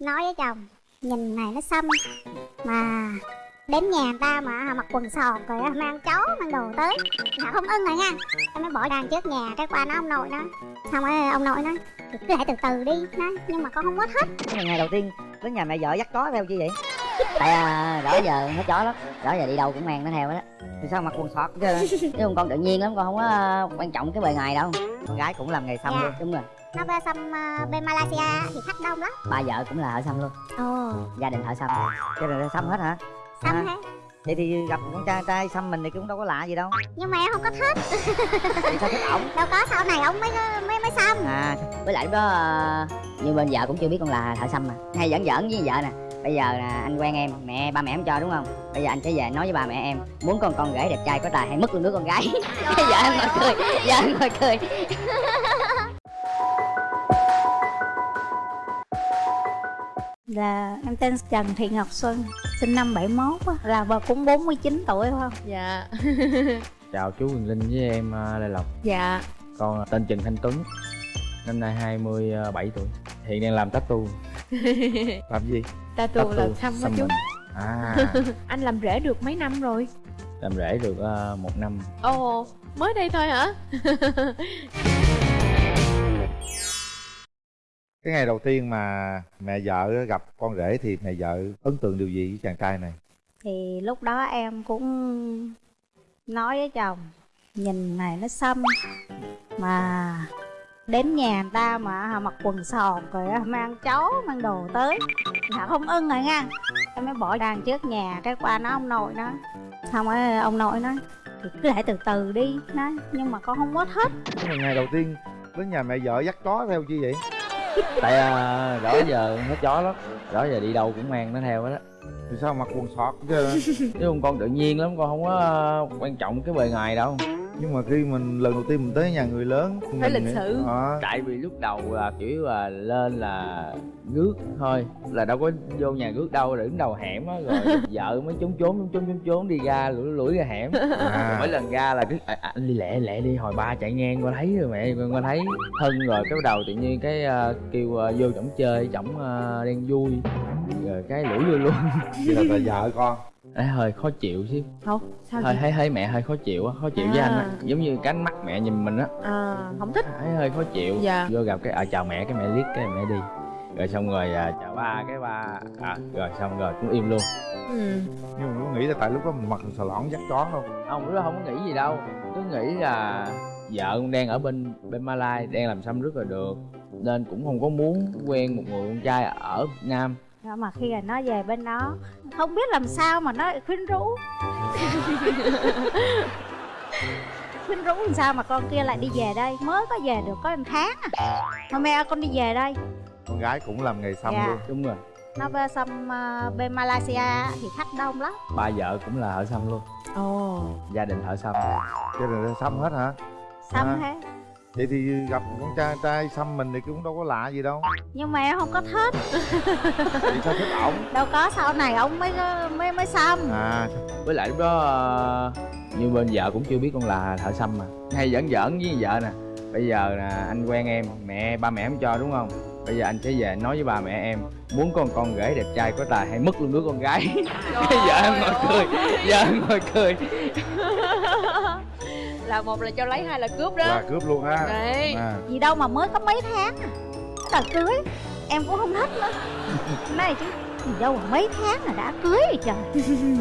nói với chồng nhìn này nó xăm mà đến nhà người ta mà mặc quần sọt rồi á, mang chó mang đồ tới. Là không ưng rồi nha em mới bỏ đàn trước nhà cái qua nó ông nội nó xong rồi ông nội nói cứ lại từ từ đi nói nhưng mà con không Cái này ngày đầu tiên đến nhà mẹ vợ dắt chó theo chi vậy? Tại à, đó giờ nó chó lắm đó giờ đi đâu cũng mang nó theo đó. Thì sao mặc quần sọt chứ? Chứ con tự nhiên lắm con không có à, quan trọng cái bề ngoài đâu. Con gái cũng làm nghề xăm Dạ. luôn đúng rồi nó về xăm ờ, bên Malaysia thì khách đông lắm. Ba vợ cũng là thợ xăm luôn. Ồ. Gia đình thợ xăm. Cho nên là xăm hết hả? Xăm À. thế vậy thì gặp con trai trai xăm mình thì cũng đâu có lạ gì đâu. Nhưng mà em không có thích. Thì sao thích ổng? Đâu có sau này ông mới mới mới xăm. À với lại lúc đó à, như bên vợ cũng chưa biết con là thợ xăm mà. Hay giỡn giỡn với vợ nè. Bây giờ là anh quen em mẹ ba mẹ không cho đúng không? Bây giờ anh sẽ về nói với ba mẹ em muốn con con rể đẹp trai có tài hay mất luôn đứa con gái? Vợ em ngồi cười vợ em ngồi cười Là em tên Trần Thị Ngọc Xuân Sinh năm 71 á, Là bà cũng 49 tuổi phải không? dạ. Chào chú Quyền Linh với em à, Lê Lộc. Dạ. Con tên Trần Thanh Tuấn Năm nay 27 tuổi. Hiện đang làm tattoo. Làm gì? tattoo là xăm đó chú. À. Anh làm rễ được mấy năm rồi? Làm rễ được à, một năm. Ồ mới đây thôi hả cái ngày đầu tiên mà mẹ vợ gặp con rể thì mẹ vợ ấn tượng điều gì với chàng trai này? Thì lúc đó em cũng nói với chồng Nhìn này nó xăm Mà đến nhà người ta mà mặc quần sọt rồi á, mang chó mang đồ tới. Là không ưng rồi nha. Em mới bỏ đàn trước nhà cái qua nó ông nội nó. Xong rồi ông nội nói thì cứ lại từ từ đi. Nói nhưng mà con không có thích. Cái ngày đầu tiên đến nhà mẹ vợ dắt chó theo chi vậy Tại à, đó giờ nó chó lắm. Đó giờ đi đâu cũng mang nó theo hết á. Thì sao mặc quần sọt chứ Chứ không con tự nhiên lắm Con không có à, quan trọng cái bề ngoài đâu nhưng mà khi mình lần đầu tiên mình tới nhà người lớn Phải lịch sự. Ờ, Tại vì lúc đầu là kiểu là lên là rước thôi Là đâu có vô nhà rước đâu Rồi đứng đầu hẻm á Rồi vợ mới trốn trốn trốn trốn trốn trốn đi ra lủi lủi ra hẻm. À, mỗi lần ra là cứ à, à, anh đi lẹ lẹ đi hồi ba chạy ngang qua thấy rồi mẹ con qua thấy thân rồi cái bắt đầu tự nhiên cái à, kêu à, vô chổng chơi chổng à, đang vui rồi cái lủi luôn luôn. Vậy là, là vợ con Ê, hơi khó chịu xíu. Không sao hơi thấy thấy mẹ hơi khó chịu á khó chịu với anh á. À. giống như cái ánh mắt mẹ nhìn mình á. À không thích. Thấy hơi khó chịu. Dạ. vô gặp cái à, chào mẹ cái mẹ liếc cái mẹ đi. Rồi xong rồi à, chào ba cái ba à, rồi xong rồi cũng im luôn. Ừ. nhưng mà có nghĩ là tại lúc đó mình mặc xà lõn dắt chó không? Không lúc đó không có nghĩ gì đâu. Cứ nghĩ là vợ cũng đang ở bên bên Malai đang làm xăm rất là được. Nên cũng không có muốn quen một người con trai ở Việt Nam mà khi là nó về bên đó không biết làm sao mà nó khuyến rũ. Khuyến rũ làm sao mà con kia lại đi về đây? Mới có về được có một tháng à. Mẹ ơi, con đi về đây. Con gái cũng làm nghề xăm Dạ. luôn. Đúng rồi. Nó về xăm ờ, bên Malaysia thì khách đông lắm. Ba vợ cũng là thợ xăm luôn. Ồ. Gia đình thợ xăm. Nên là xăm hết hả? Xăm À. hết vậy thì gặp con trai trai xăm mình thì cũng đâu có lạ gì đâu. Nhưng mà em không có thích. Thì sao thích ổng? Đâu có sau này ông mới mới mới xăm. À với lại lúc đó như bên vợ cũng chưa biết con là thợ xăm mà. Hay giỡn giỡn với vợ nè. Bây giờ nè anh quen em mẹ ba mẹ không cho đúng không? Bây giờ anh sẽ về nói với ba mẹ em muốn con con rể đẹp trai có tài hay mất luôn đứa con gái. Vợ em ngồi cười vợ em ngồi cười là một là cho lấy hai là cướp đó. Là cướp luôn ha Đấy. à. gì đâu mà mới có mấy tháng à. Đợt cưới em cũng không thích nữa. Này chứ gì đâu mà mấy tháng là đã cưới rồi trời.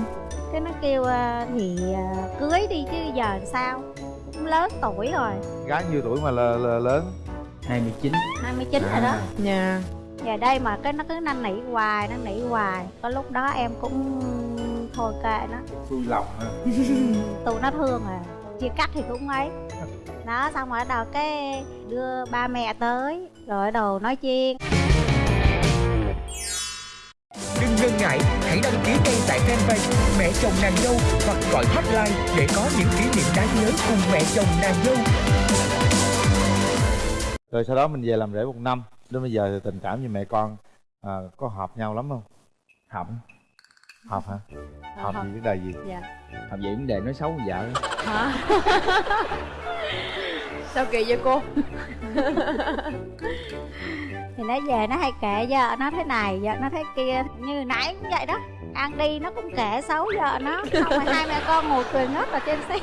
Cái nó kêu ờ, thì ờ, cưới đi chứ giờ sao? Cũng lớn tuổi rồi. Gái nhiêu tuổi mà là, là lớn? 29 29 rồi đó. À. nhà giờ đây mà cái nó cứ năn nỉ hoài năn nỉ hoài. Có lúc đó em cũng thôi kệ nó. Xuôi lòng ha tụi nó thương à chia cắt thì cũng ấy. Đó xong rồi đầu cái đưa ba mẹ tới rồi đầu nói chuyện. Đừng ngần ngại, hãy đăng ký ngay tại fanpage Mẹ chồng nàng dâu hoặc gọi hotline để có những kỷ niệm đáng nhớ cùng mẹ chồng nàng dâu. rồi sau đó mình về làm rể một năm. Đến bây giờ thì tình cảm với mẹ con à, có hợp nhau lắm không học hợp hả hợp hợp. gì vấn đề gì? Dạ. Học vậy vấn đề nói xấu vợ. Hả? Sao kỳ vậy cô? Thì nó về nó hay kể vợ nó thế này vợ nó thế kia như nãy cũng vậy đó. Ăn đi nó cũng kể xấu vợ nó. Xong rồi hai mẹ con ngồi cười ngất ở trên xe.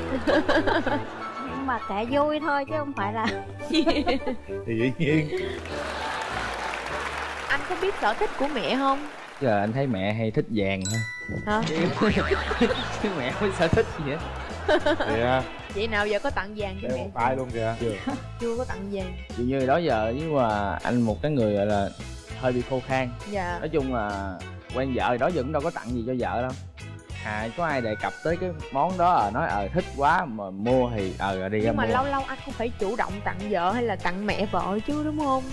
Nhưng mà kể vui thôi chứ không phải là thì dĩ nhiên. Anh có biết sở thích của mẹ không giờ anh thấy mẹ hay thích vàng thôi hả? Chứ mẹ không có sở thích gì hết. Kìa. Vậy nào giờ có tặng vàng cho mẹ? tay luôn kìa. Chưa. Có tặng vàng. Dường như đó giờ nhưng mà anh một cái người gọi là hơi bị khô khan. Dạ. Nói chung là quen vợ đó giờ cũng đâu có tặng gì cho vợ đâu. À có ai đề cập tới cái món đó à? Nói ờ thích quá mà mua thì ờ rồi đi ra nhưng mà mua. lâu lâu anh cũng phải chủ động tặng vợ hay là tặng mẹ vợ chứ đúng không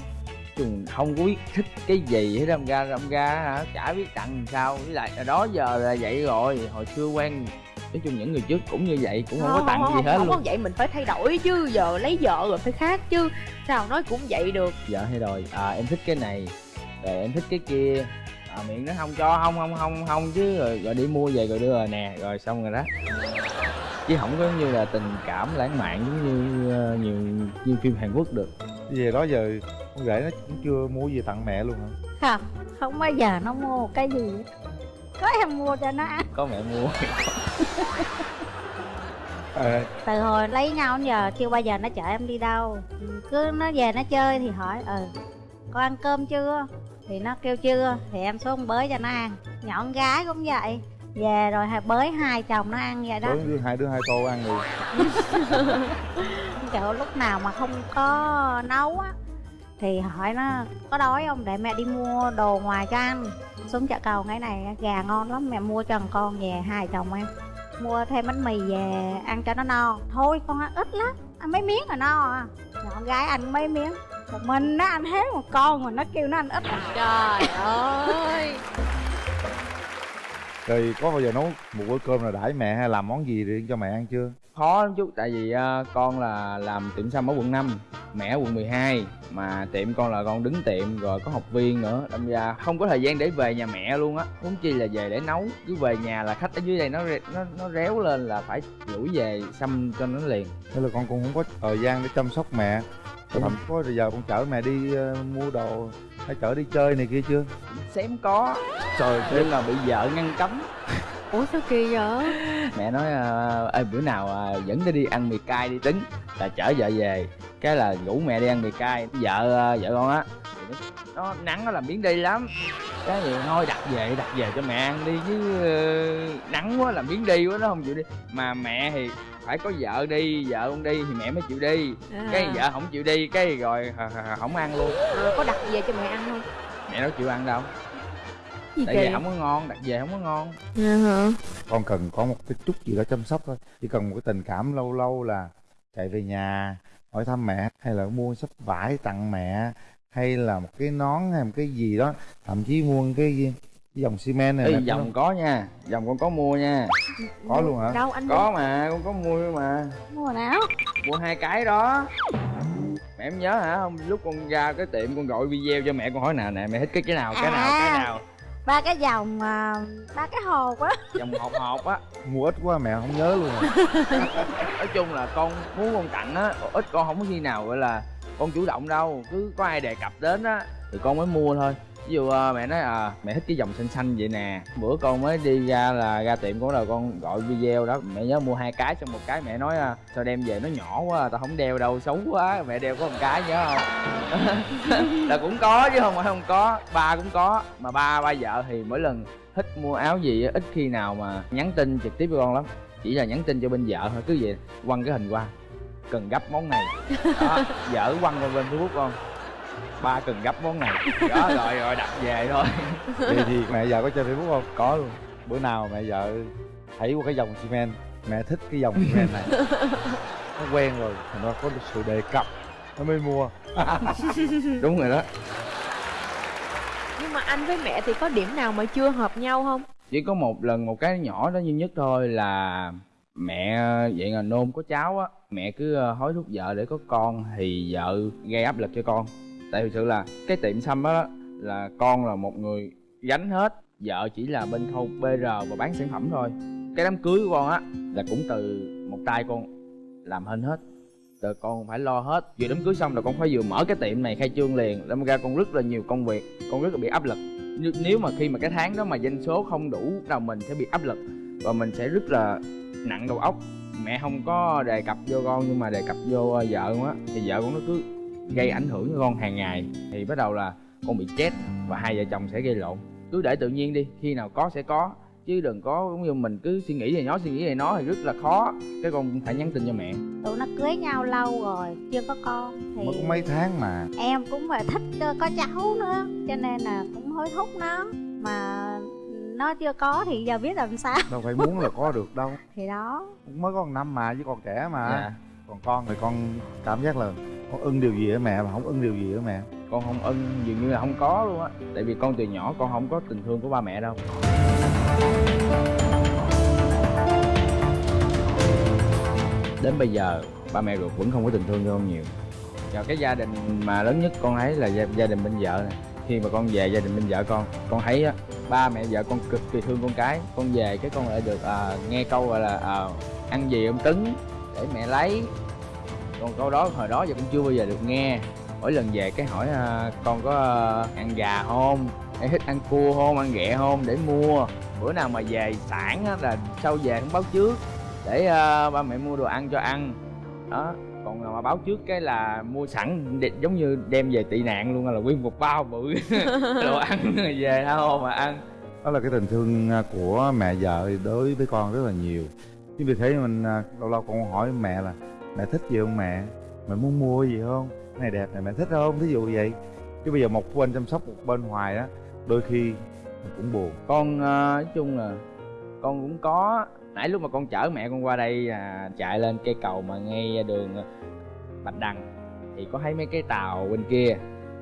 chung không có biết thích cái gì hết đâm ra đâm ra hả chả biết tặng sao với lại đó giờ là vậy rồi hồi xưa quen nói chung những người trước cũng như vậy cũng không, có tặng gì hết không luôn. có vậy mình phải thay đổi chứ giờ lấy vợ rồi phải khác chứ. Sao nói cũng vậy được. Vợ hay rồi. À em thích cái này rồi em thích cái kia. À, miệng nó không cho không không không không chứ rồi, rồi đi mua về rồi đưa rồi nè rồi xong rồi đó. Chứ không có như là tình cảm lãng mạn giống như ờ, nhiều như phim Hàn Quốc được về đó giờ con rể nó cũng chưa mua gì tặng mẹ luôn hả? Không không bao giờ nó mua một cái gì có em mua cho nó ăn. Có mẹ mua. À, từ hồi lấy nhau đến giờ chưa bao giờ nó chở em đi đâu. Cứ nó về nó chơi thì hỏi ừ con ăn cơm chưa? Thì nó kêu chưa. Thì em xuống bới cho nó ăn. Nhỏ con gái cũng vậy về rồi bới hai chồng nó ăn vậy đó. Bữa đưa hai đứa hai tô ăn rồi kiểu lúc nào mà không có nấu á thì hỏi nó có đói không? Để mẹ đi mua đồ ngoài cho ăn xuống chợ cầu ngày này gà ngon lắm mẹ mua cho thằng con về hai chồng ăn. Mua thêm bánh mì về ăn cho nó no. Thôi con ăn ít lắm ăn mấy miếng là no à. Nhỏ con gái ăn mấy miếng. Một mình nó ăn hết một con mà nó kêu nó ăn ít à. trời ơi rồi có bao giờ nấu một bữa cơm là đãi mẹ hay làm món gì riêng cho mẹ ăn chưa? Khó lắm chút tại vì ờ, con là làm tiệm xăm ở quận 5 mẹ ở quận 12 mà tiệm con là con đứng tiệm rồi có học viên nữa đâm ra không có thời gian để về nhà mẹ luôn á. Huống chi là về để nấu cứ về nhà là khách ở dưới đây nó nó nó réo lên là phải đuổi về xăm cho nó liền. Thế là con cũng không có thời gian để chăm sóc mẹ. Rồi thậm có giờ con chở mẹ đi ờ, mua đồ hay chở đi chơi này kia chưa? Xém có. Trời nhưng mà bị vợ ngăn cấm. Ủa sao kỳ vậy? Mẹ nói ờ, ê bữa nào ờ, dẫn nó đi ăn mì cay đi tính. Là chở vợ về. Cái là rủ mẹ đi ăn mì cay. Vợ ờ, vợ con á nó, nắng nó làm biến đi lắm. Cái gì? Thôi đặt về đặt về cho mẹ ăn đi chứ ờ, nắng quá làm biến đi quá nó không chịu đi. Mà mẹ thì phải có vợ đi vợ không đi thì mẹ mới chịu đi. À. cái vợ không chịu đi cái rồi hờ- hờ- hờ- không ăn luôn. Rồi có đặt về cho mẹ ăn không? Mẹ đâu chịu ăn đâu. Gì tại vì không có ngon đặt về không có ngon. Hả? Con cần có một cái chút gì đó chăm sóc thôi. Chỉ cần một cái tình cảm lâu lâu là chạy về nhà hỏi thăm mẹ hay là mua sắp vải tặng mẹ hay là một cái nón hay một cái gì đó thậm chí mua cái, cái dòng xi men này Ê, nè, dòng có nha dòng con có mua nha. Có luôn hả? Đâu anh? Có mà con có mua mà. Mua nào mua hai cái đó. Mẹ em nhớ hả? Không lúc con ra cái tiệm con gọi video cho mẹ con hỏi nào nè mẹ thích cái cái nào cái nào cái À. nào? ba cái dòng à, ba cái hồ quá dòng hộp hộp á. Mua ít quá mẹ không nhớ luôn. À. nói chung là con muốn con tặng á ít con không có khi nào gọi là con chủ động đâu cứ có ai đề cập đến á thì con mới mua thôi. Ví dụ ờ, mẹ nói à mẹ thích cái dòng xanh xanh vậy nè. Bữa con mới đi ra là ra tiệm của đầu con gọi video đó. Mẹ nhớ mua hai cái xong một cái mẹ nói à, sao đem về nó nhỏ quá tao không đeo đâu xấu quá. Mẹ đeo có một cái nhớ không? Là cũng có chứ không phải không có ba cũng có. Mà ba ba vợ thì mỗi lần thích mua áo gì ít khi nào mà nhắn tin trực tiếp với con lắm. Chỉ là nhắn tin cho bên vợ thôi cứ vậy quăng cái hình qua cần gấp món này. Đó vợ quăng qua bên facebook con ba cần gấp món này. Đó rồi rồi đặt về thôi. Vậy thì mẹ vợ có chơi facebook không? Có luôn. Bữa nào mẹ vợ thấy qua cái dòng xi men mẹ thích cái dòng xi men này. Nó quen rồi thành ra có sự đề cập. Nó mới mua. Đúng rồi đó. Nhưng mà anh với mẹ thì có điểm nào mà chưa hợp nhau không? Chỉ có một lần một cái nhỏ đó duy nhất thôi là mẹ ờ, vậy là nôn có cháu á. Mẹ cứ ờ, hối thúc vợ để có con thì vợ, gây áp lực cho con. Tại thực sự là cái tiệm xăm đó là con là một người gánh hết. Vợ chỉ là bên khâu pr và bán sản phẩm thôi. Cái đám cưới của con á, là cũng từ một tay con làm hên hết. Rồi con phải lo hết. Vừa đám cưới xong là con phải vừa mở cái tiệm này khai trương liền, đâm ra con rất là nhiều công việc, con rất là bị áp lực. Nếu- nếu mà khi mà cái tháng đó mà doanh số không đủ là mình sẽ bị áp lực và mình sẽ rất là nặng đầu óc. Mẹ không có đề cập vô con nhưng mà đề cập vô ờ, vợ con á. Thì vợ con nó cứ gây ảnh hưởng cho con hàng ngày. Thì bắt đầu là con bị chết và hai vợ chồng sẽ gây lộn. Cứ để tự nhiên đi khi nào có sẽ có. Chứ đừng có giống như mình cứ suy nghĩ về nó suy nghĩ về nó thì rất là khó. Cái con cũng phải nhắn tin cho mẹ. Tụi nó cưới nhau lâu rồi chưa có con thì mới có mấy tháng mà. Em cũng phải thích ờ, có cháu nữa cho nên là cũng hối thúc nó. Mà nó chưa có thì giờ biết làm sao. Đâu phải muốn là có được đâu. Thì đó. Mới có một năm mà chứ còn trẻ mà. Dạ. Còn con thì con cảm giác là con ưng điều gì ở mẹ mà không ưng điều gì ở mẹ. Con không ưng dường như là không có luôn á. Tại vì con từ nhỏ con không có tình thương của ba mẹ đâu. Đến bây giờ ba mẹ ruột vẫn không có tình thương cho con nhiều. Và cái gia đình mà lớn nhất con thấy là gia, gia đình bên vợ này khi mà con về gia đình bên vợ con con thấy á ba mẹ vợ con cực kỳ thương con cái. Con về cái con lại được à, nghe câu gọi là à, ăn gì ông cứng để mẹ lấy. Còn câu đó hồi đó giờ cũng chưa bao giờ được nghe. Mỗi lần về cái hỏi à, con có à, ăn gà không? Hay thích ăn cua không? Ăn ghẹ không? Để mua. Bữa nào mà về sản á, là sau về không báo trước để à, ba mẹ mua đồ ăn cho ăn. Đó còn mà báo trước cái là mua sẵn để- giống như đem về tị nạn luôn là nguyên một bao bự. Đồ ăn rồi về tha mà ăn. Đó là cái tình thương à, của mẹ vợ đối với con rất là nhiều. Chính vì thế mình à, lâu lâu con hỏi mẹ là mẹ thích gì không mẹ? Mẹ muốn mua gì không? Cái này đẹp này mẹ thích không? Thí dụ vậy. Chứ bây giờ một bên chăm sóc một bên hoài á đôi khi mình cũng buồn. Con à, nói chung là con cũng có nãy lúc mà con chở mẹ con qua đây à, chạy lên cây cầu mà ngay đường à, bạch đằng thì có thấy mấy cái tàu bên kia.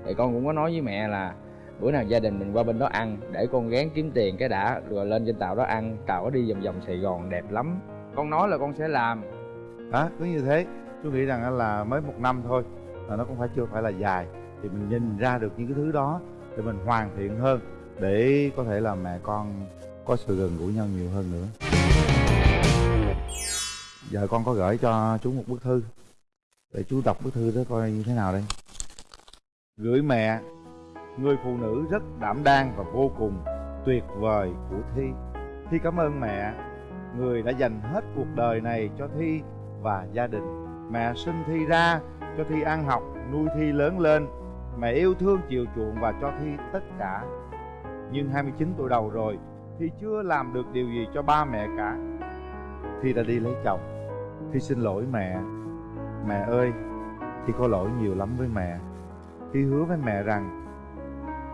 Thì con cũng có nói với mẹ là bữa nào gia đình mình qua bên đó ăn để con gán kiếm tiền cái đã rồi lên trên tàu đó ăn. Tàu đó đi vòng vòng sài gòn đẹp lắm. Con nói là con sẽ làm. Đó cứ như thế. Tôi nghĩ rằng là mới một năm thôi là nó cũng phải chưa phải là dài. Thì mình nhìn ra được những cái thứ đó để mình hoàn thiện hơn để có thể là mẹ con có sự gần gũi nhau nhiều hơn nữa giờ con có gửi cho chú một bức thư. Để chú đọc bức thư đó coi như thế nào đây. Gửi mẹ, người phụ nữ rất đảm đang và vô cùng tuyệt vời của thi. Thi cảm ơn mẹ, người đã dành hết cuộc đời này cho thi và gia đình. Mẹ sinh thi ra cho thi ăn học, nuôi thi lớn lên. Mẹ yêu thương, chiều chuộng và cho thi tất cả. Nhưng 29 tuổi đầu rồi, thi chưa làm được điều gì cho ba mẹ cả. Thi đã đi lấy chồng thi xin lỗi mẹ. Mẹ ơi, thi có lỗi nhiều lắm với mẹ. Thi hứa với mẹ rằng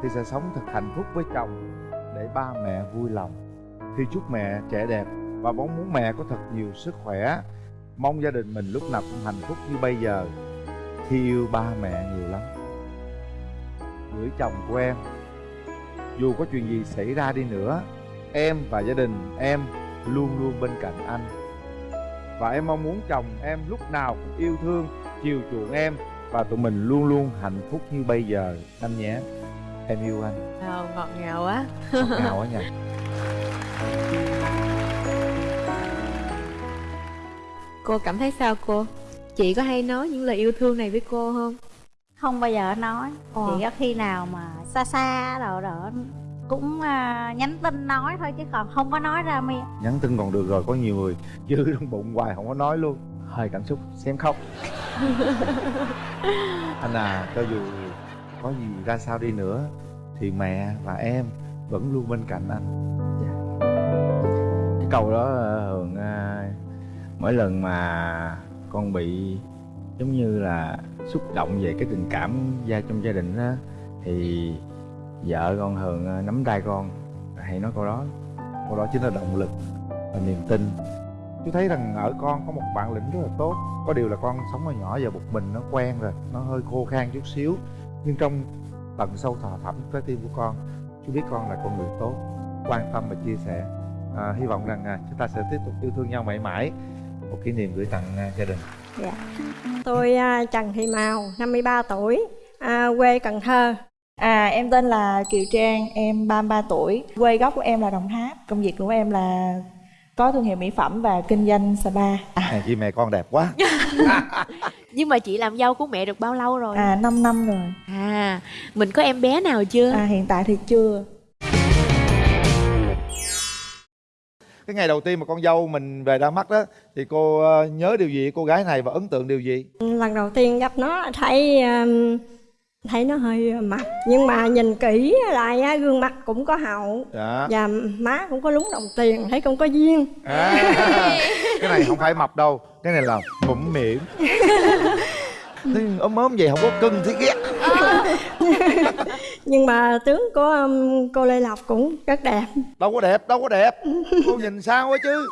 thi sẽ sống thật hạnh phúc với chồng để ba mẹ vui lòng. Thi chúc mẹ trẻ đẹp và mong muốn mẹ có thật nhiều sức khỏe. Mong gia đình mình lúc nào cũng hạnh phúc như bây giờ. Thi yêu ba mẹ nhiều lắm. Gửi chồng của em. Dù có chuyện gì xảy ra đi nữa, em và gia đình em luôn luôn bên cạnh anh và em mong muốn chồng em lúc nào cũng yêu thương chiều chuộng em. Và tụi mình luôn luôn hạnh phúc như bây giờ. Anh nhé. Em yêu anh. Ờ, ngọt ngào quá. Ngọt ngào quá nha cô cảm thấy sao cô? Chị có hay nói những lời yêu thương này với cô không? Không bao giờ nói. Ờ. chỉ có khi nào mà xa xa rồi đó cũng à, nhắn tin nói thôi chứ còn không có nói ra miệng nhắn tin còn được rồi có nhiều người dư trong bụng hoài không có nói luôn. Hơi cảm xúc xem khóc. Anh à cho dù có gì ra sao đi nữa thì mẹ và em vẫn luôn bên cạnh anh. Cái câu đó ờ, thường à, mỗi lần mà con bị giống như là xúc động về cái tình cảm gia trong gia đình á thì vợ con thường ờ, nắm tay con. Hay nói câu đó câu đó chính là động lực và niềm tin. Chú thấy rằng ở con có một bản lĩnh rất là tốt. Có điều là con sống ở nhỏ giờ một mình nó quen rồi nó hơi khô khan chút xíu. Nhưng trong tận sâu thẳm thẳm trái tim của con chú biết con là con người tốt quan tâm và chia sẻ. À, hy vọng rằng à, chúng ta sẽ tiếp tục yêu thương nhau mãi mãi. Một kỷ niệm gửi tặng à, gia đình. Dạ. Tôi à, Trần Thị mào 53 tuổi, à, quê Cần Thơ. À, em tên là Kiều Trang, em 33 tuổi. Quê gốc của em là Đồng Tháp. Công việc của em là có thương hiệu mỹ phẩm và kinh doanh spa. À, chị mẹ con đẹp quá. Nhưng mà chị làm dâu của mẹ được bao lâu rồi? À 5 năm rồi. À mình có em bé nào chưa? À hiện tại thì chưa. Cái ngày đầu tiên mà con dâu mình về ra mắt đó thì cô ờ, nhớ điều gì? Cô gái này và ấn tượng điều gì? Lần đầu tiên gặp nó thấy um, thấy nó hơi mặt nhưng mà nhìn kỹ lại á, gương mặt cũng có hậu. Dạ. Và má cũng có lúng đồng tiền thấy cũng có duyên. À, cái này không phải mập đâu cái này là mũm miệng Thế ốm ốm vậy không có cưng thì ghét. Nhưng mà tướng của um, cô lê lộc cũng rất đẹp. Đâu có đẹp đâu có đẹp. Cô nhìn sao á chứ?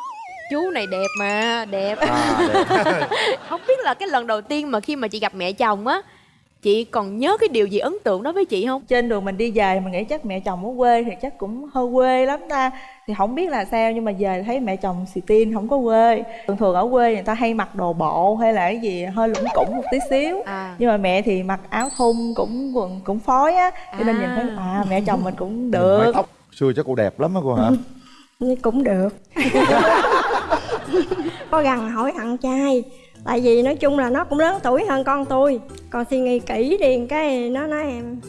Chú này đẹp mà đẹp. À đẹp. Không biết là cái lần đầu tiên mà khi mà chị gặp mẹ chồng á chị còn nhớ cái điều gì ấn tượng đó với chị không? Trên đường mình đi về mình nghĩ chắc mẹ chồng ở quê thì chắc cũng hơi quê lắm ta. Thì không biết là sao nhưng mà về thấy mẹ chồng xì tin không có quê. Thường thường ở quê người ta hay mặc đồ bộ hay là cái gì hơi lủng củng một tí xíu. À. Nhưng mà mẹ thì mặc áo thun cũng quần cũng phối á. Cho nên nhìn thấy à. mẹ chồng mình cũng được. tóc xưa chắc cô đẹp lắm á cô hả? Cũng được. Có gần hỏi thằng trai tại vì nói chung là nó cũng lớn tuổi hơn con tôi. Con suy nghĩ kỹ đi cái nó nói em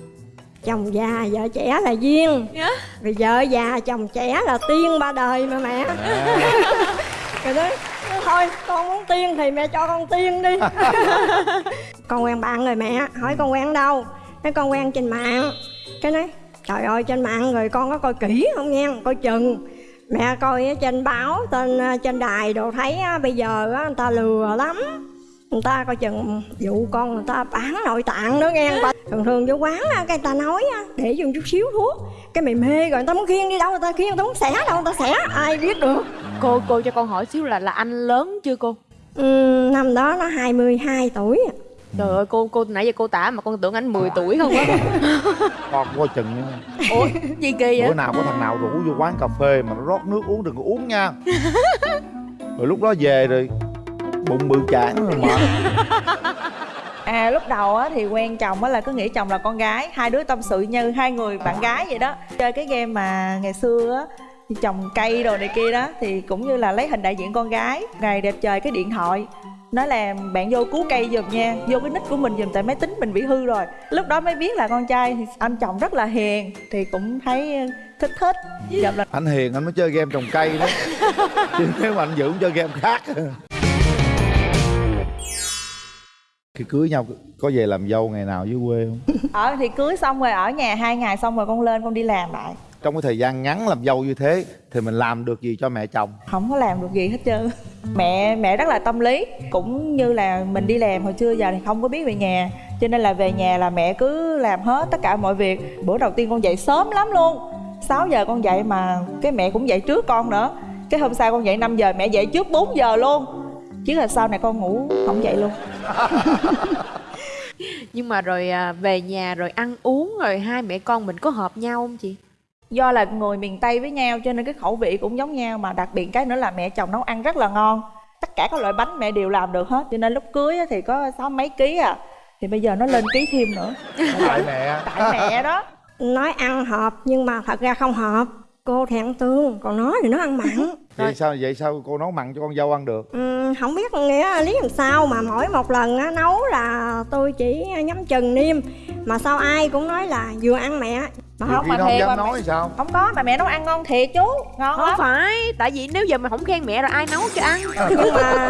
chồng già vợ trẻ là duyên. Vì vợ già chồng trẻ là tiên ba đời mà mẹ. À, rồi nói thôi con muốn tiên thì mẹ cho con tiên đi. Con quen bạn rồi mẹ hỏi con quen đâu? Nói con quen trên mạng. Cái nói trời ơi trên mạng rồi con có coi kỹ không nghe coi chừng mẹ coi trên báo trên ờ, trên đài đồ thấy bây giờ người ta lừa lắm. Người ta coi chừng dụ con người ta bán nội tạng đó nghe thường thường vô quán cái người ta nói để dùng chút xíu thuốc. Cái mày mê rồi người ta muốn khiêng đi đâu người ta khiêng người ta muốn xẻ đâu người ta xẻ ai biết được. Cô cô cho con hỏi xíu là là anh lớn chưa cô? Ừ, năm đó nó 22 tuổi. Trời ơi cô cô nãy giờ cô tả mà con tưởng anh 10 tuổi không á. Con coi chừng nha. Ủa gì kỳ bữa vậy nào có thằng nào rủ vô quán cà phê mà nó rót nước uống đừng có uống nha. Rồi lúc đó về rồi bụng bự chản rồi mà. À lúc đầu á thì quen chồng á là cứ nghĩ chồng là con gái hai đứa tâm sự như hai người bạn gái vậy đó. Chơi cái game mà ngày xưa á thì trồng cây đồ này kia đó thì cũng như là lấy hình đại diện con gái. Ngày đẹp trời cái điện thoại nói là bạn vô cứu cây giùm nha vô cái nick của mình giùm tại máy tính mình bị hư rồi. Lúc đó mới biết là con trai thì anh chồng rất là hiền thì cũng thấy thích thích gặp là anh hiền anh mới chơi game trồng cây đó. Chứ nếu mà anh dưỡng chơi game khác. Khi cưới nhau có về làm dâu ngày nào dưới quê không? Ở thì cưới xong rồi ở nhà hai ngày xong rồi con lên con đi làm lại trong cái thời gian ngắn làm dâu như thế thì mình làm được gì cho mẹ chồng? Không có làm được gì hết trơn. Mẹ mẹ rất là tâm lý cũng như là mình đi làm hồi xưa giờ thì không có biết về nhà. Cho nên là về nhà là mẹ cứ làm hết tất cả mọi việc. Bữa đầu tiên con dậy sớm lắm luôn. 6 giờ con dậy mà cái mẹ cũng dậy trước con nữa. Cái hôm sau con dậy 5 giờ mẹ dậy trước 4 giờ luôn. Chứ là sau này con ngủ không dậy luôn. Nhưng mà rồi à, về nhà rồi ăn uống rồi hai mẹ con mình có hợp nhau không chị do là người miền tây với nhau cho nên cái khẩu vị cũng giống nhau mà đặc biệt cái nữa là mẹ chồng nấu ăn rất là ngon. Tất cả các loại bánh mẹ đều làm được hết cho nên lúc cưới á thì có sáu mấy ký à. Thì bây giờ nó lên ký thêm nữa. Tại mẹ. Tại mẹ đó. Nói ăn hợp nhưng mà thật ra không hợp. Cô thì ăn tương còn nó thì nó ăn mặn. Vậy sao vậy sao cô nấu mặn cho con dâu ăn được? Ừ, không biết nghĩa lý làm sao mà mỗi một lần á, nấu là tôi chỉ nhắm chừng niêm. Mà sao ai cũng nói là vừa ăn mẹ mà không mà thiệt dám mà nói sao? không có mà mẹ nấu ăn ngon thiệt chú ngon không lắm. phải tại vì nếu giờ mà không khen mẹ rồi ai nấu cho ăn? Nhưng mà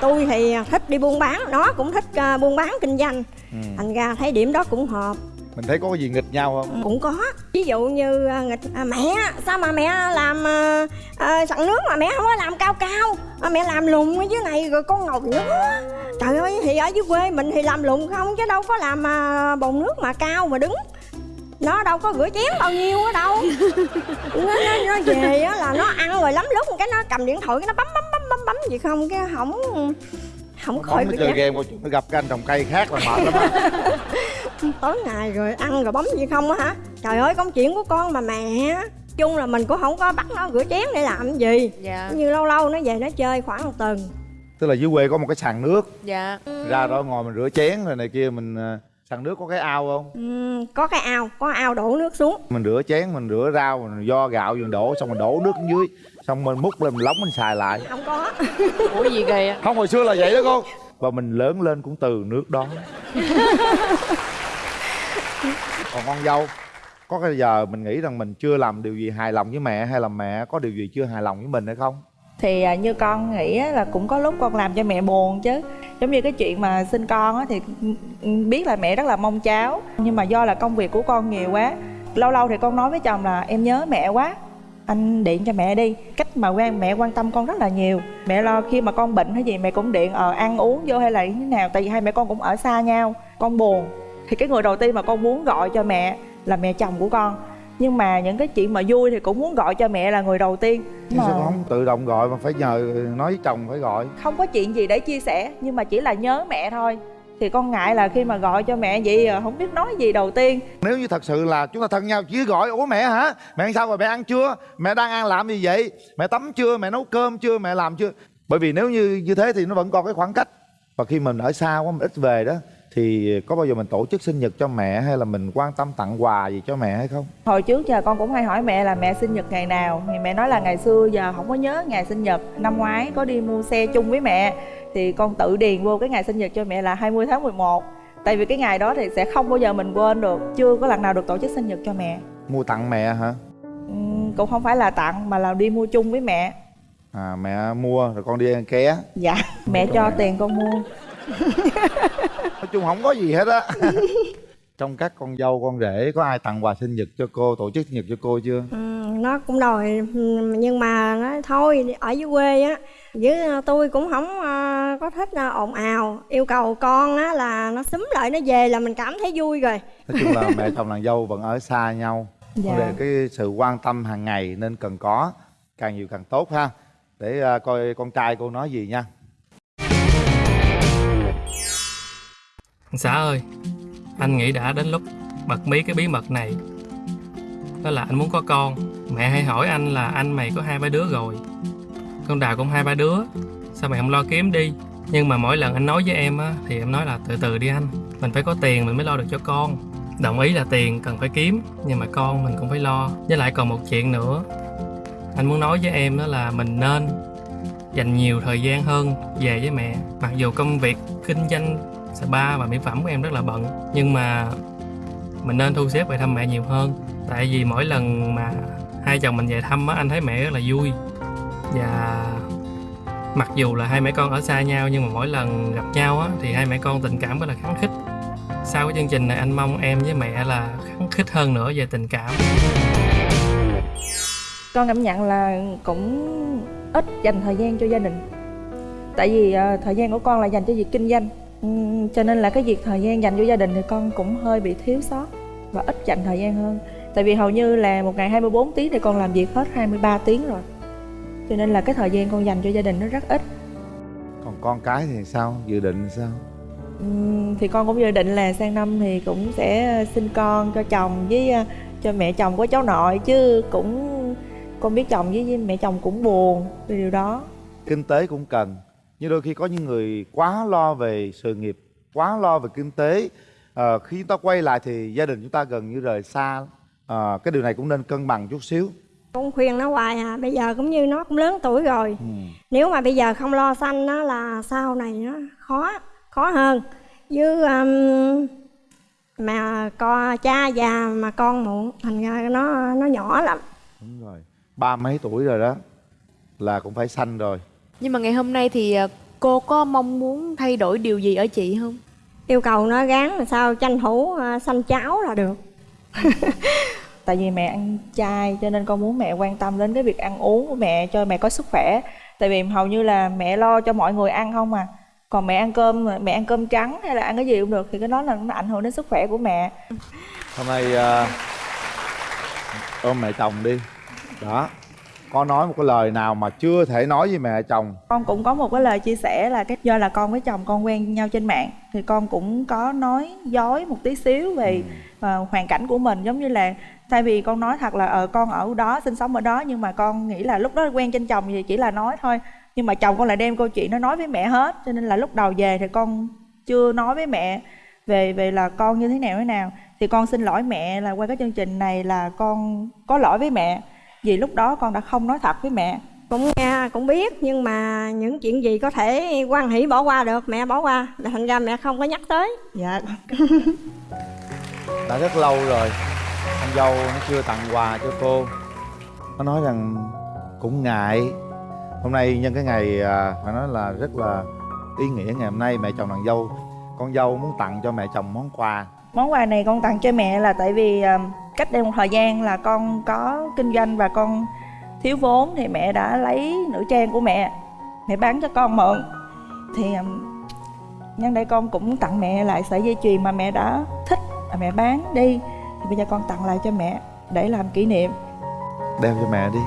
tôi thì thích đi buôn bán nó cũng thích ờ, buôn bán kinh doanh. Ừ. thành ra thấy điểm đó cũng hợp. Mình thấy có cái gì nghịch nhau không? Cũng có. Ví dụ như à, nghịch à, mẹ sao mà mẹ làm à, à, sẵn nước mà mẹ không có làm cao cao? À, mẹ làm lùn ở dưới này rồi con ngồi nữa. Trời ơi thì ở dưới quê mình thì làm lùn không chứ đâu có làm à, bồn nước mà cao mà đứng nó đâu có rửa chén bao nhiêu ở đâu. Nó, nó, nó về á là nó ăn rồi lắm lúc cái nó cầm điện thoại cái nó bấm bấm bấm bấm bấm gì không cái không không khỏi nó chơi game nó gặp cái anh trồng cây khác là mệt lắm á. Tối ngày rồi ăn rồi bấm gì không á hả? Trời ơi công chuyện của con mà mẹ chung là mình cũng không có bắt nó rửa chén để làm gì. Dạ. Như lâu lâu nó về nó chơi khoảng một tuần. Tức là dưới quê có một cái sàn nước. Dạ. Ra đó ngồi mình rửa chén rồi này kia mình ờ, sàn nước có cái ao không? Ừm, có cái ao có ao đổ nước xuống. Mình rửa chén mình rửa rau mình do gạo mình đổ xong mình đổ nước dưới. Xong mình múc lên mình lóng mình xài lại. Không có. Ủa gì kìa? Không hồi xưa là vậy đó cô và mình lớn lên cũng từ nước đó. Còn con dâu có cái giờ mình nghĩ rằng mình chưa làm điều gì hài lòng với mẹ hay là mẹ có điều gì chưa hài lòng với mình hay không thì à, như con nghĩ là cũng có lúc con làm cho mẹ buồn chứ. Giống như cái chuyện mà sinh con á, thì biết là mẹ rất là mong cháu. Nhưng mà do là công việc của con nhiều quá lâu lâu thì con nói với chồng là em nhớ mẹ quá anh điện cho mẹ đi. Cách mà quan mẹ quan tâm con rất là nhiều. Mẹ lo khi mà con bệnh hay gì mẹ cũng điện ờ ăn uống vô hay là như thế nào tại vì hai mẹ con cũng ở xa nhau con buồn. Thì cái người đầu tiên mà con muốn gọi cho mẹ là mẹ chồng của con nhưng mà những cái chuyện mà vui thì cũng muốn gọi cho mẹ là người đầu tiên. Chứ sao con không tự động gọi mà phải nhờ nói với chồng phải gọi. Không có chuyện gì để chia sẻ nhưng mà chỉ là nhớ mẹ thôi. Thì con ngại là khi mà gọi cho mẹ vậy à, không biết nói gì đầu tiên. Nếu như thật sự là chúng ta thân nhau chỉ gọi ủa mẹ hả? Mẹ ăn sao rồi mẹ ăn chưa mẹ đang ăn làm gì vậy? Mẹ tắm chưa? Mẹ nấu cơm chưa? Mẹ làm chưa? Bởi vì nếu như như thế thì nó vẫn còn cái khoảng cách. Và khi mình ở xa quá mình ít về đó thì có bao giờ mình tổ chức sinh nhật cho mẹ hay là mình quan tâm tặng quà gì cho mẹ hay không? Hồi trước giờ con cũng hay hỏi mẹ là mẹ sinh nhật ngày nào. Thì mẹ nói là ngày xưa giờ không có nhớ ngày sinh nhật. Năm ngoái có đi mua xe chung với mẹ. Thì con tự điền vô cái ngày sinh nhật cho mẹ là 20 tháng 11 tại vì cái ngày đó thì sẽ không bao giờ mình quên được. Chưa có lần nào được tổ chức sinh nhật cho mẹ. Mua tặng mẹ hả? Ừm, cũng không phải là tặng mà là đi mua chung với mẹ. À mẹ mua rồi con đi ăn ké. Dạ mẹ cho tiền con mua nói chung không có gì hết á. Trong các con dâu con rể có ai tặng quà sinh nhật cho cô tổ chức sinh nhật cho cô chưa? Ừm, nó cũng đòi ừm, nhưng mà nó thôi ở dưới quê á với ờ, tôi cũng không ờ, có thích ờ, ồn ào. Yêu cầu con á là nó xúm lại nó về là mình cảm thấy vui rồi. Nói chung là mẹ chồng nàng dâu vẫn ở xa nhau. Dạ. Đề cái sự quan tâm hàng ngày nên cần có càng nhiều càng tốt ha. Để coi con trai cô nói gì nha Xã ơi, anh nghĩ đã đến lúc bật mí cái bí mật này. Đó là anh muốn có con. Mẹ hay hỏi anh là anh mày có hai ba đứa rồi. Con Đào cũng hai ba đứa. Sao mày không lo kiếm đi? Nhưng mà mỗi lần anh nói với em á, thì em nói là từ từ đi anh. Mình phải có tiền mình mới lo được cho con. Đồng ý là tiền cần phải kiếm, nhưng mà con mình cũng phải lo. Với lại còn một chuyện nữa. Anh muốn nói với em đó là mình nên dành nhiều thời gian hơn về với mẹ. Mặc dù công việc kinh doanh spa và mỹ phẩm của em rất là bận. Nhưng mà mình nên thu xếp về thăm mẹ nhiều hơn. Tại vì mỗi lần mà hai chồng mình về thăm á anh thấy mẹ rất là vui. Và mặc dù là hai mẹ con ở xa nhau nhưng mà mỗi lần gặp nhau á thì hai mẹ con tình cảm rất là kháng khích. Sau cái chương trình này anh mong em với mẹ là kháng khích hơn nữa về tình cảm. Con cảm nhận là cũng ít dành thời gian cho gia đình. Tại vì uh, thời gian của con là dành cho việc kinh doanh. Ừm, cho nên là cái việc thời gian dành cho gia đình thì con cũng hơi bị thiếu sót và ít dành thời gian hơn. Tại vì hầu như là một ngày 24 tiếng thì con làm việc hết 23 tiếng rồi. Cho nên là cái thời gian con dành cho gia đình nó rất ít. Còn con cái thì sao? Dự định thì sao? Ừm, thì con cũng dự định là sang năm thì cũng sẽ sinh con cho chồng với ờ, cho mẹ chồng có cháu nội chứ cũng con biết chồng với, với mẹ chồng cũng buồn vì điều đó. Kinh tế cũng cần nhưng đôi khi có những người quá lo về sự nghiệp quá lo về kinh tế Ờ, khi chúng ta quay lại thì gia đình chúng ta gần như rời xa. Ờ, cái điều này cũng nên cân bằng chút xíu. Con khuyên nó hoài à bây giờ cũng như nó cũng lớn tuổi rồi. Ừ. nếu mà bây giờ không lo sanh nó là sau này nó khó khó hơn. Với um, mà con cha già mà con muộn thành ra nó nó nhỏ lắm. Đúng rồi. Ba mấy tuổi rồi đó là cũng phải sanh rồi nhưng mà ngày hôm nay thì ờ, cô có mong muốn thay đổi điều gì ở chị không? Yêu cầu nó gắng làm sao tranh thủ uh, sanh cháu là được. Tại vì mẹ ăn chay cho nên con muốn mẹ quan tâm đến cái việc ăn uống của mẹ cho mẹ có sức khỏe. Tại vì hầu như là mẹ lo cho mọi người ăn không à. Còn mẹ ăn cơm mẹ ăn cơm trắng hay là ăn cái gì cũng được thì cái đó là nó ảnh hưởng đến sức khỏe của mẹ. Hôm nay à, ôm mẹ chồng đi. Đó có nói một cái lời nào mà chưa thể nói với mẹ chồng? Con cũng có một cái lời chia sẻ là cái do là con với chồng con quen nhau trên mạng thì con cũng có nói dối một tí xíu về ờ, hoàn cảnh của mình. Giống như là thay vì con nói thật là ờ con ở đó sinh sống ở đó nhưng mà con nghĩ là lúc đó quen trên chồng thì chỉ là nói thôi. Nhưng mà chồng con lại đem câu chuyện nó nói với mẹ hết cho nên là lúc đầu về thì con chưa nói với mẹ về về là con như thế nào thế nào. Thì con xin lỗi mẹ là qua cái chương trình này là con có lỗi với mẹ vì lúc đó con đã không nói thật với mẹ. Cũng nghe cũng biết nhưng mà những chuyện gì có thể quan hỷ bỏ qua được mẹ bỏ qua. Thành ra mẹ không có nhắc tới. Dạ. Đã rất lâu rồi con dâu nó chưa tặng quà cho cô. Nó nói rằng cũng ngại. Hôm nay nhân cái ngày à, phải nói là rất là ý nghĩa ngày hôm nay mẹ chồng nàng dâu. Con dâu muốn tặng cho mẹ chồng món quà. Món quà này con tặng cho mẹ là tại vì à, cách đây một thời gian là con có kinh doanh và con thiếu vốn thì mẹ đã lấy nữ trang của mẹ mẹ bán cho con mượn. Thì nhân đây con cũng tặng mẹ lại sợi dây chuyền mà mẹ đã thích mà mẹ bán đi. Thì bây giờ con tặng lại cho mẹ để làm kỷ niệm. Đeo cho mẹ đi.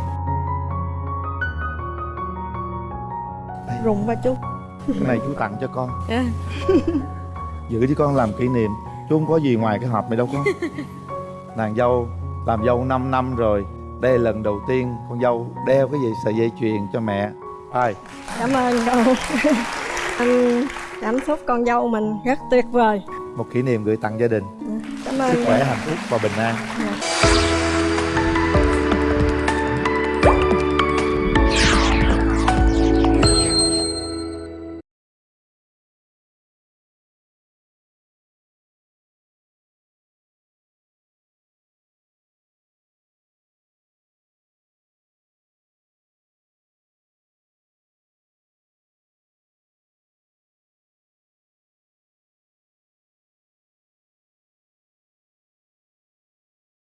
Rung ba chút cái này chú tặng cho con. À. giữ cho con làm kỷ niệm. Chú không có gì ngoài cái hộp này đâu con nàng dâu làm dâu 5 năm rồi. Đây là lần đầu tiên con dâu đeo cái gì sợi dây chuyền cho mẹ. Ai? Cảm ơn cô anh cảm xúc con dâu mình rất tuyệt vời. Một kỷ niệm gửi tặng gia đình. Cảm ơn sức khỏe hạnh phúc và bình an. Dạ.